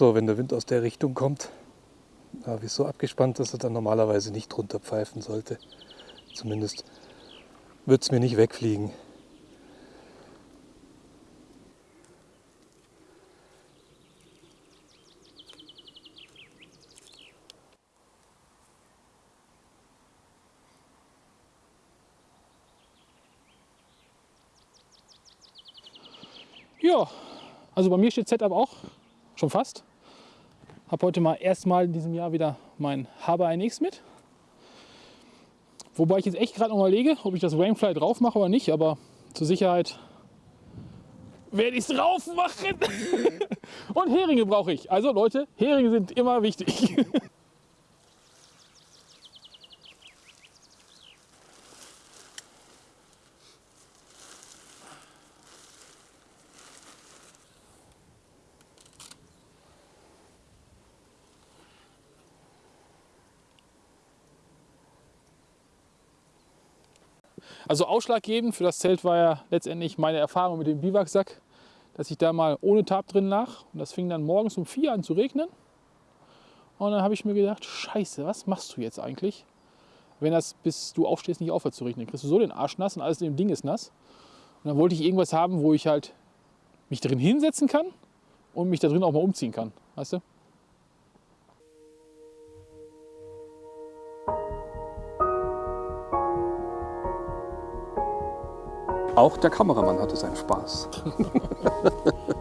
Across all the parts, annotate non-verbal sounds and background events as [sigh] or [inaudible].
So, wenn der Wind aus der Richtung kommt, habe ich so abgespannt, dass er dann normalerweise nicht drunter pfeifen sollte. Zumindest wird es mir nicht wegfliegen. Ja, also bei mir steht Setup auch schon fast. Habe heute mal erstmal in diesem Jahr wieder mein Haber 1X mit. Wobei ich jetzt echt gerade noch überlege, ob ich das Rainfly drauf mache oder nicht, aber zur Sicherheit werde ich es drauf machen. [laughs] Und Heringe brauche ich. Also Leute, Heringe sind immer wichtig. [laughs] Also ausschlaggebend für das Zelt war ja letztendlich meine Erfahrung mit dem Biwaksack, dass ich da mal ohne Tab drin lag und das fing dann morgens um vier an zu regnen. Und dann habe ich mir gedacht, scheiße, was machst du jetzt eigentlich, wenn das bis du aufstehst nicht aufhört zu regnen? Kriegst du so den Arsch nass und alles in dem Ding ist nass. Und dann wollte ich irgendwas haben, wo ich halt mich drin hinsetzen kann und mich da drin auch mal umziehen kann, weißt du? Auch der Kameramann hatte seinen Spaß. [laughs]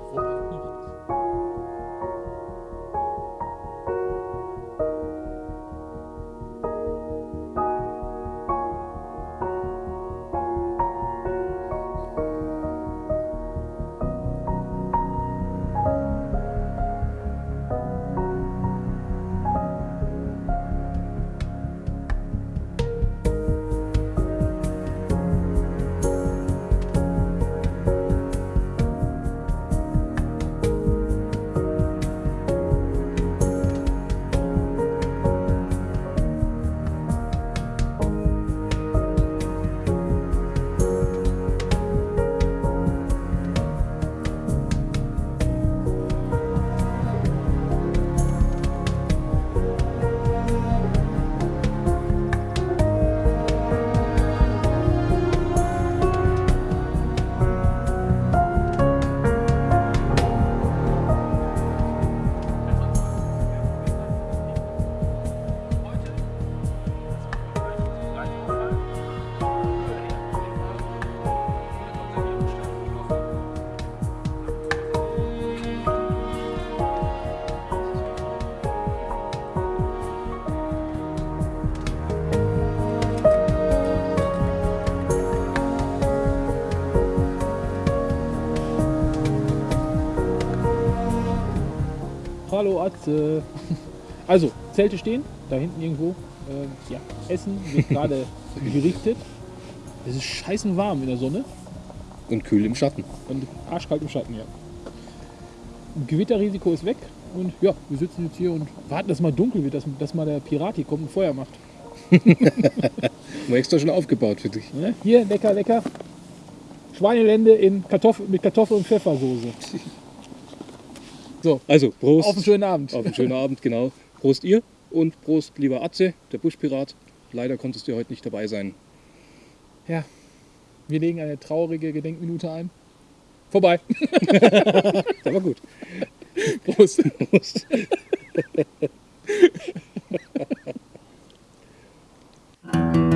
äh, also, Zelte stehen, da hinten irgendwo. Äh, ja, Essen wird gerade [laughs] gerichtet. Es ist scheißen warm in der Sonne Und kühl im Schatten. und arschkalt im Schatten, ja. Gewitterrisiko ist weg und ja, wir sitzen jetzt hier und warten, dass mal dunkel wird, dass, dass mal der Pirat hier kommt und Feuer macht. [laughs] War extra schon aufgebaut für dich. Ne? Hier, lecker, lecker. Schweinelende in Kartoffel, mit Kartoffel- und Pfeffersoße. [laughs] So, Also, Prost. auf einen schönen Abend. Auf einen schönen Abend, genau. Prost ihr und Prost lieber Atze, der Buschpirat. Leider konntest du heute nicht dabei sein. Ja, wir legen eine traurige Gedenkminute ein. Vorbei. [laughs] Aber gut. Prost. Prost. Die [laughs]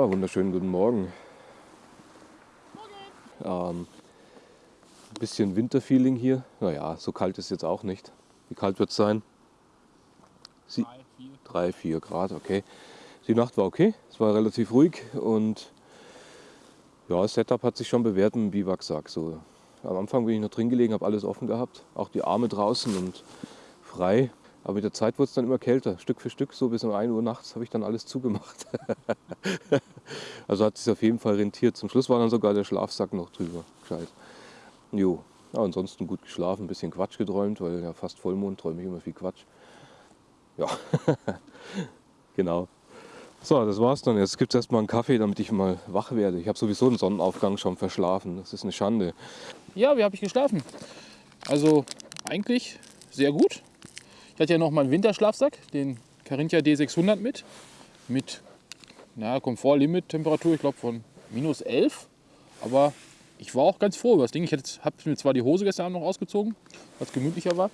Ja, wunderschönen guten Morgen. Ähm, bisschen Winterfeeling hier. Naja, so kalt ist jetzt auch nicht. Wie kalt wird es sein? Sie Drei, vier. 3, 4 Grad, okay. Die Nacht war okay, es war relativ ruhig und ja, das Setup hat sich schon bewährt im Biwaksack. So, am Anfang bin ich noch drin gelegen, habe alles offen gehabt, auch die Arme draußen und frei. Aber mit der Zeit wurde es dann immer kälter, Stück für Stück, so bis um 1 Uhr nachts habe ich dann alles zugemacht. [laughs] also hat sich auf jeden Fall rentiert. Zum Schluss war dann sogar der Schlafsack noch drüber. Gescheit. Jo, ja, ansonsten gut geschlafen, ein bisschen Quatsch geträumt, weil ja fast Vollmond träume ich immer viel Quatsch. Ja, [laughs] genau. So, das war's dann. Jetzt gibt es erstmal einen Kaffee, damit ich mal wach werde. Ich habe sowieso den Sonnenaufgang schon verschlafen. Das ist eine Schande. Ja, wie habe ich geschlafen? Also eigentlich sehr gut. Ich hatte ja noch meinen Winterschlafsack, den Carinthia D600 mit. Mit na, Komfort-Limit-Temperatur, ich glaube von minus 11. Aber ich war auch ganz froh über das Ding. Ich habe mir zwar die Hose gestern Abend noch ausgezogen, was gemütlicher war.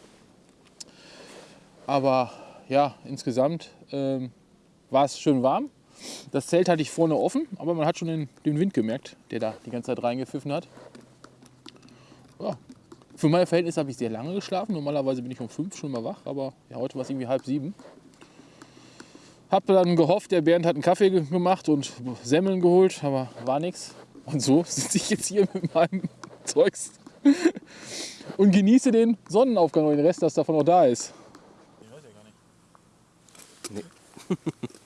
Aber ja, insgesamt ähm, war es schön warm. Das Zelt hatte ich vorne offen, aber man hat schon den, den Wind gemerkt, der da die ganze Zeit reingepfiffen hat. Ja, für meine Verhältnisse habe ich sehr lange geschlafen. Normalerweise bin ich um fünf schon mal wach, aber ja, heute war es irgendwie halb sieben. Hab dann gehofft, der Bernd hat einen Kaffee ge- gemacht und Semmeln geholt, aber war nichts. Und so [laughs] sitze ich jetzt hier mit meinem [laughs] Zeugs und genieße den Sonnenaufgang und den Rest, das davon noch da ist. Das [laughs] ist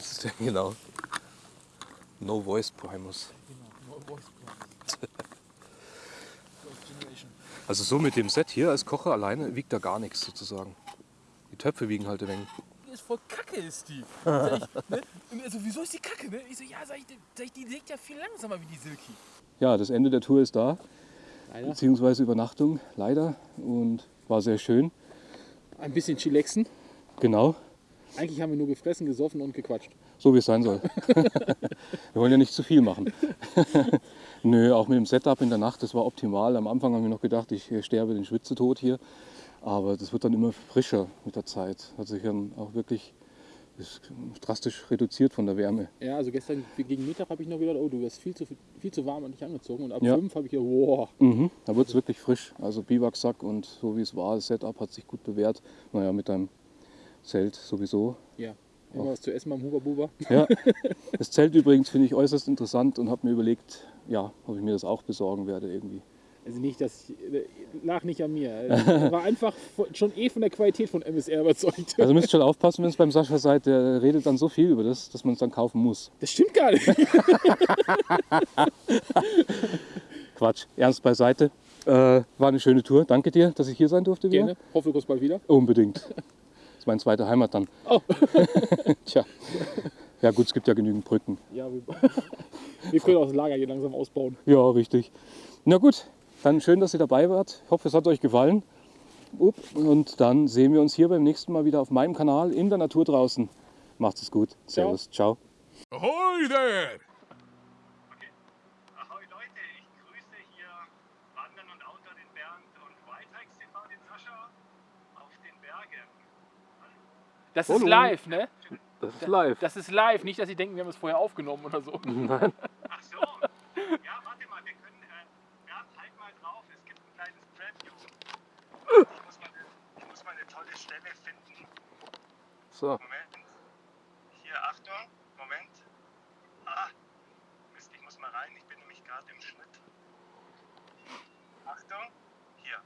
der, [laughs] genau. No Voice Primus. [laughs] Also so mit dem Set hier als Kocher alleine wiegt da gar nichts sozusagen. Die Töpfe wiegen halt ein wenig. Die ist voll kacke, ist die. [laughs] Ich, ne? Und er so, wieso ist die kacke? Ne? Ich so, ja, sag ich, sag ich, die legt ja viel langsamer wie die Silky. Ja, das Ende der Tour ist da, Leider. beziehungsweise Übernachtung, leider. Und war sehr schön. Ein bisschen chillaxen. Genau, Eigentlich haben wir nur gefressen, gesoffen und gequatscht. so wie es sein soll. [laughs] Wir wollen ja nicht zu viel machen. [laughs] Nö, auch mit dem Setup in der Nacht, das war optimal. Am Anfang haben wir noch gedacht, ich äh, sterbe den Schwitzetod hier. Aber das wird dann immer frischer mit der Zeit. Hat sich dann auch wirklich drastisch reduziert von der Wärme. Ja, also gestern gegen Mittag habe ich noch gedacht, oh, du wirst viel zu, viel zu warm und nicht angezogen. Und ab Ja. fünf habe ich gedacht, wow. Mhm, da wird es wirklich frisch. Also Biwaksack und so wie es war, das Setup hat sich gut bewährt. Naja, mit deinem Zelt sowieso. Ja, immer was zu essen beim Huber Buber. [laughs] Ja. [laughs] Das Zelt übrigens finde ich äußerst interessant und habe mir überlegt, ja, ob ich mir das auch besorgen werde irgendwie. Also nicht, dass ich, äh, lag nicht an mir. Er [laughs] war einfach schon eh von der Qualität von MSR überzeugt. Also müsst schon aufpassen, wenn es beim Sascha seid, der redet dann so viel über das, dass man es dann kaufen muss. Das stimmt gar nicht. Quatsch, ernst beiseite. Äh, war eine schöne Tour. Danke dir, dass ich hier sein durfte. wieder. Gerne. Hoffe, du kommst bald wieder. Unbedingt. Meine zweite Heimat dann. Oh. [laughs] Tja. Ja gut, es gibt ja genügend Brücken. Ja, wir, [laughs] wir können auch das Lager hier langsam ausbauen. Ja, richtig. Na gut, dann schön, dass ihr dabei wart. Ich hoffe, es hat euch gefallen. Und dann sehen wir uns hier beim nächsten Mal wieder auf meinem Kanal in der Natur draußen. Macht es gut. Servus. Ciao. Ahoy there! Ahoi Leute, ich grüße hier Wandern und Outdoor den Bernd und Whitehikes TV den Sascha auf den Bergen. Das Hallo. ist live, ne? Das ist live. Das ist live. Nicht, dass Sie denken, wir haben es vorher aufgenommen oder so. [laughs] Ach so. Ja, warte mal, wir können. Äh, Bernd, halt mal drauf, es gibt ein kleines Preview. Ich muss mal, eine- ich muss mal eine tolle Stelle finden. So. Moment. Hier, Achtung. Moment. Ah, Mist, ich muss mal rein. Ich bin nämlich gerade im Schnitt. Achtung. Hier.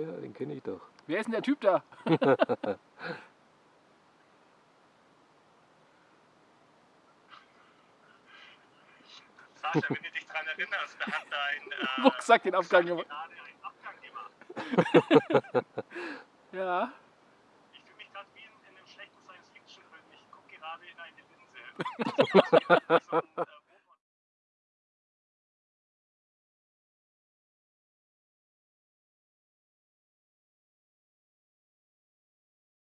Ja, den kenne ich doch. Wer ist denn der Typ da? [laughs] Sascha, wenn du dich daran erinnerst, da hat dein äh, [laughs] Rucksack den Abgang gemacht. gerade einen Abgang gemacht. Ja. Ich fühle mich gerade wie in, in einem schlechten Science-Fiction-Film. Ich gucke gerade in eine Linse. [laughs] äh,